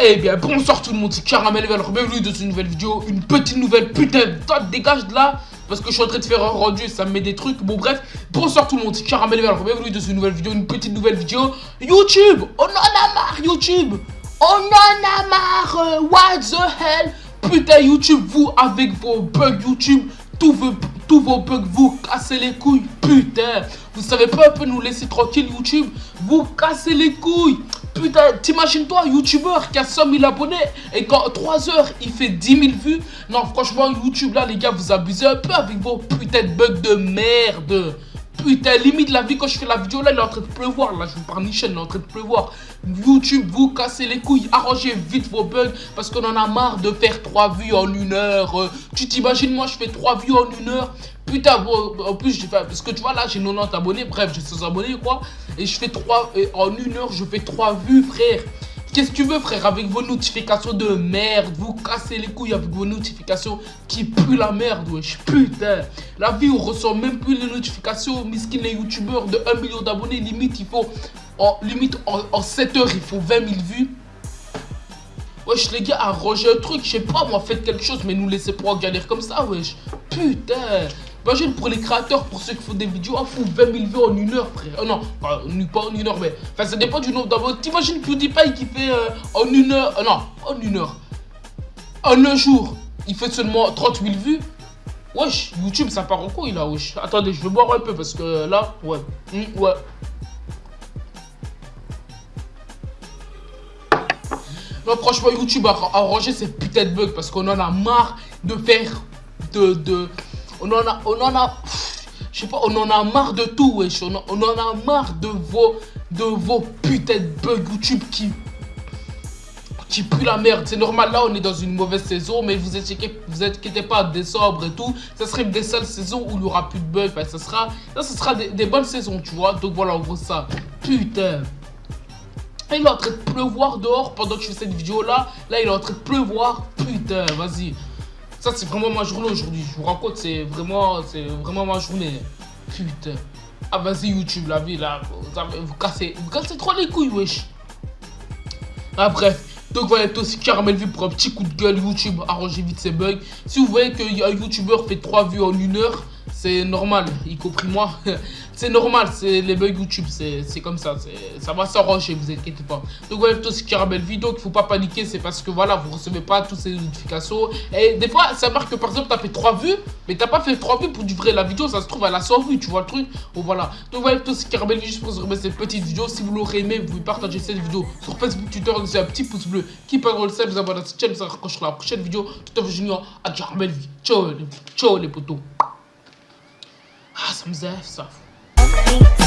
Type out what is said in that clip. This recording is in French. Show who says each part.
Speaker 1: Eh bien bonsoir tout le monde, c'est Caramel Val, bienvenue dans une nouvelle vidéo, une petite nouvelle, putain, toi dégage de là parce que je suis en train de faire un rendu et ça me met des trucs. Bon bref, bonsoir tout le monde, c'est Caramel Val, bienvenue dans une nouvelle vidéo, une petite nouvelle vidéo YouTube, on en a marre YouTube, on en a marre, what the hell Putain YouTube, vous avec vos bugs YouTube, tous vos, bugs, vous cassez les couilles, putain, vous savez pas un peu nous laisser tranquille YouTube, vous cassez les couilles, Putain, t'imagines-toi, youtubeur qui a 100 000 abonnés et qu'en 3 heures, il fait 10 000 vues. Non, franchement, YouTube, là, les gars, vous abusez un peu avec vos putains de bugs de merde. Putain, limite la vie quand je fais la vidéo là, il est en train de pleuvoir. Là, je vous parle Michel, il est en train de pleuvoir. YouTube, vous cassez les couilles, arrangez vite vos bugs parce qu'on en a marre de faire 3 vues en une heure. Euh, tu t'imagines, moi, je fais 3 vues en une heure. Putain, bon, en plus, parce que tu vois, là, j'ai 90 abonnés, bref, j'ai 100 abonnés, quoi. Et je fais 3, en une heure, je fais 3 vues, frère. Qu'est-ce que tu veux, frère, avec vos notifications de merde? Vous cassez les couilles avec vos notifications qui puent la merde, wesh. Putain. La vie, on ressent même plus les notifications. Miskin, les youtubeurs de 1 million d'abonnés, limite, il faut, limite, en, 7 heures, il faut 20 000 vues. Wesh, les gars, arrangez un truc, je sais pas, moi, faites quelque chose, mais nous laissez pas comme ça, wesh. Putain. Imagine pour les créateurs, pour ceux qui font des vidéos, on fout 20 000 vues en une heure, frère. Oh non, pas, en une heure, mais. Enfin, ça dépend du nombre d'abonnés. T'imagines PewDiePie qui fait euh, en une heure. Euh, non, en une heure. En un jour, il fait seulement 30 000 vues. Wesh, YouTube, ça part en couille là, wesh. Attendez, je vais boire un peu parce que là, ouais. Hmm, ouais. Non, franchement, YouTube a arrangé ces putains de bugs parce qu'on en a marre de faire de, de, on en a, on en a, je sais pas, on en a marre de tout, wesh. On, en a marre de vos, de vos putains de bugs YouTube qui, qui puent la merde. C'est normal, là, on est dans une mauvaise saison, mais vous inquiétez, vous inquiétez pas, décembre et tout, ça serait une des seules saisons où il y aura plus de bugs. Ça sera, ça, ce sera des, bonnes saisons, tu vois. Donc voilà, en gros, ça. Putain. il est en train de pleuvoir dehors pendant que je fais cette vidéo là. Là, il est en train de pleuvoir. Putain, vas-y. Ça, c'est vraiment ma journée aujourd'hui. Je vous raconte, c'est vraiment, vraiment ma journée. Putain. Ah, vas-y, YouTube, la vie, là. Vous, cassez, vous cassez trop les couilles, wesh. Ah, bref. Donc voilà, aussi Caramel Vue pour un petit coup de gueule YouTube, arrangez vite ces bugs. Si vous voyez qu'un YouTuber fait 3 vues en une heure, c'est normal, y compris moi. c'est normal, c'est les bugs YouTube, c'est comme ça, ça va s'arranger, vous inquiétez pas. Donc voilà, plutôt c'est Caramel Vidéo, il faut pas paniquer, c'est parce que voilà, vous recevez pas toutes ces notifications. Et des fois, ça marque que par exemple, tu as fait 3 vues, mais t'as pas fait 3 vues pour du vrai. La vidéo, ça se trouve, elle a 100 vues, tu vois le truc. Bon voilà. Donc voilà, plutôt c'est Caramel Vidéo, juste pour remettre cette petite vidéo. Si vous l'aurez aimé, vous pouvez partager cette vidéo sur Facebook, Twitter, laissez un petit pouce bleu qui peut le sel, vous abonnez à cette chaîne, ça raccrochera la prochaine vidéo. Tout à fait junior à Caramel Vidéo. Ciao, ciao les potos. Ah, ça me zève, ça. Okay.